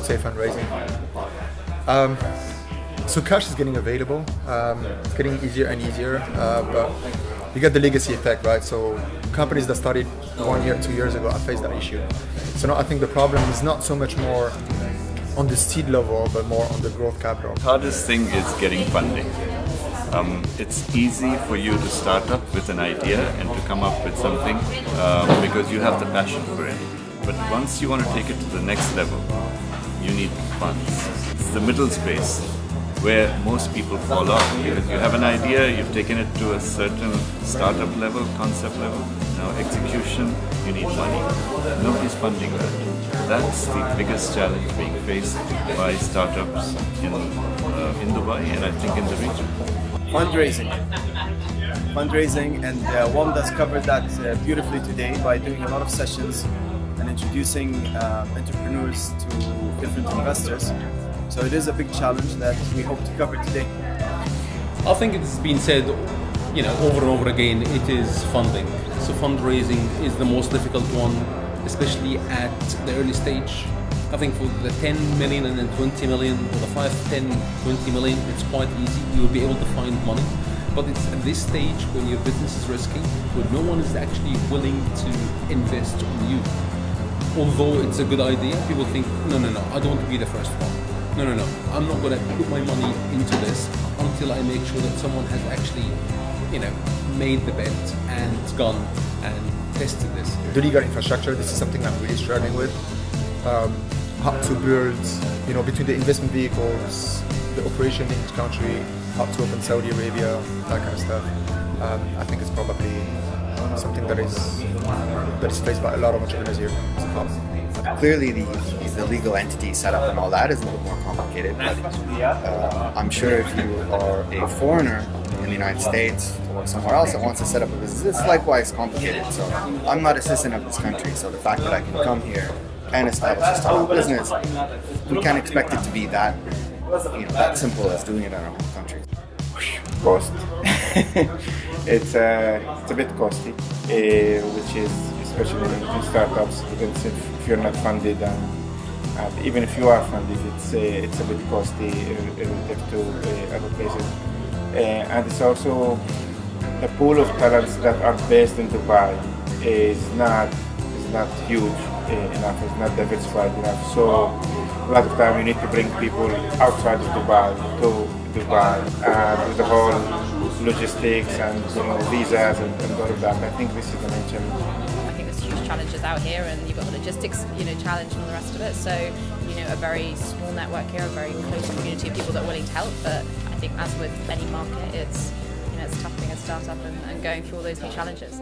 say fundraising. Um, so cash is getting available. Um, it's getting easier and easier, uh, but you get the legacy effect, right? So companies that started one year, two years ago have faced that issue. So now I think the problem is not so much more on the seed level, but more on the growth capital. The Hardest thing is getting funding. Um, it's easy for you to start up with an idea and to come up with something um, because you have the passion for it. But once you want to take it to the next level, you need funds. It's the middle space where most people fall off you have an idea, you've taken it to a certain startup level, concept level. Now execution, you need money. Nobody's funding that. That's the biggest challenge being faced by startups in, uh, in Dubai and I think in the region. Fundraising. Fundraising and uh, WOM does cover that uh, beautifully today by doing a lot of sessions introducing uh, entrepreneurs to different investors. So it is a big challenge that we hope to cover today. I think it's been said, you know, over and over again, it is funding. So fundraising is the most difficult one, especially at the early stage. I think for the 10 million and then 20 million, or the 5, 10, 20 million, it's quite easy. You will be able to find money. But it's at this stage when your business is risky, when no one is actually willing to invest on you although it's a good idea, people think, no, no, no, I don't want to be the first one. No, no, no, I'm not going to put my money into this until I make sure that someone has actually, you know, made the bet and gone and tested this. The legal infrastructure, this is something I'm really struggling with. Um, how to build, you know, between the investment vehicles, the operation in each country, how to open Saudi Arabia, that kind of stuff. Um, I think it's probably something that is that is faced by a lot of entrepreneurs here. Clearly, the, the legal entity setup and all that is a little more complicated. But uh, I'm sure if you are a foreigner in the United States or somewhere else that wants to set up a business, it's likewise complicated. So I'm not a citizen of this country, so the fact that I can come here and establish a startup business, we can't expect it to be that you know that simple as doing it in our home country. Cost. it's uh, it's a bit costly, uh, which is especially in startups because if, if you're not funded and, even if you are funded, it's uh, it's a bit costly relative to uh, other places, uh, and it's also the pool of talents that are based in Dubai is not is not huge uh, enough, it's not diversified enough. So a lot of time you need to bring people outside of Dubai to Dubai and the whole logistics and you know visas and, and all of that. I think this is the main challenge. I think there's huge challenges out here, and you've got the logistics, you know, challenge and all the rest of it. So, you know, a very small network here, a very close community of people that are willing to help. But I think, as with any market, it's you know, it's tough being a startup and, and going through all those new challenges.